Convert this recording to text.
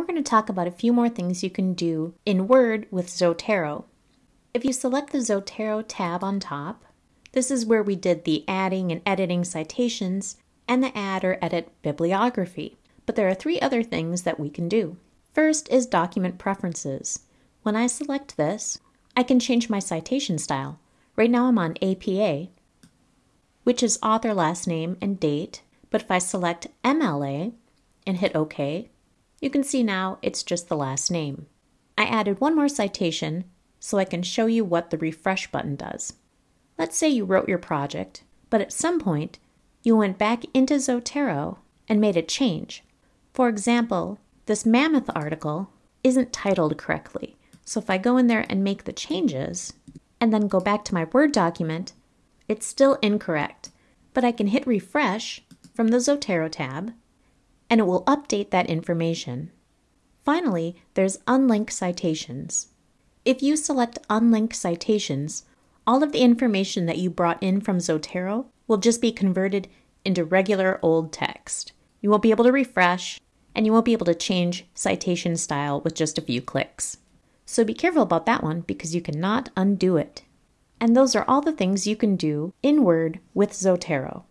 we're going to talk about a few more things you can do in Word with Zotero. If you select the Zotero tab on top, this is where we did the adding and editing citations and the add or edit bibliography. But there are three other things that we can do. First is document preferences. When I select this, I can change my citation style. Right now I'm on APA, which is author last name and date, but if I select MLA and hit OK, you can see now it's just the last name. I added one more citation so I can show you what the refresh button does. Let's say you wrote your project, but at some point you went back into Zotero and made a change. For example, this Mammoth article isn't titled correctly. So if I go in there and make the changes and then go back to my Word document, it's still incorrect. But I can hit refresh from the Zotero tab and it will update that information. Finally, there's unlink citations. If you select unlink citations, all of the information that you brought in from Zotero will just be converted into regular old text. You won't be able to refresh, and you won't be able to change citation style with just a few clicks. So be careful about that one because you cannot undo it. And those are all the things you can do in Word with Zotero.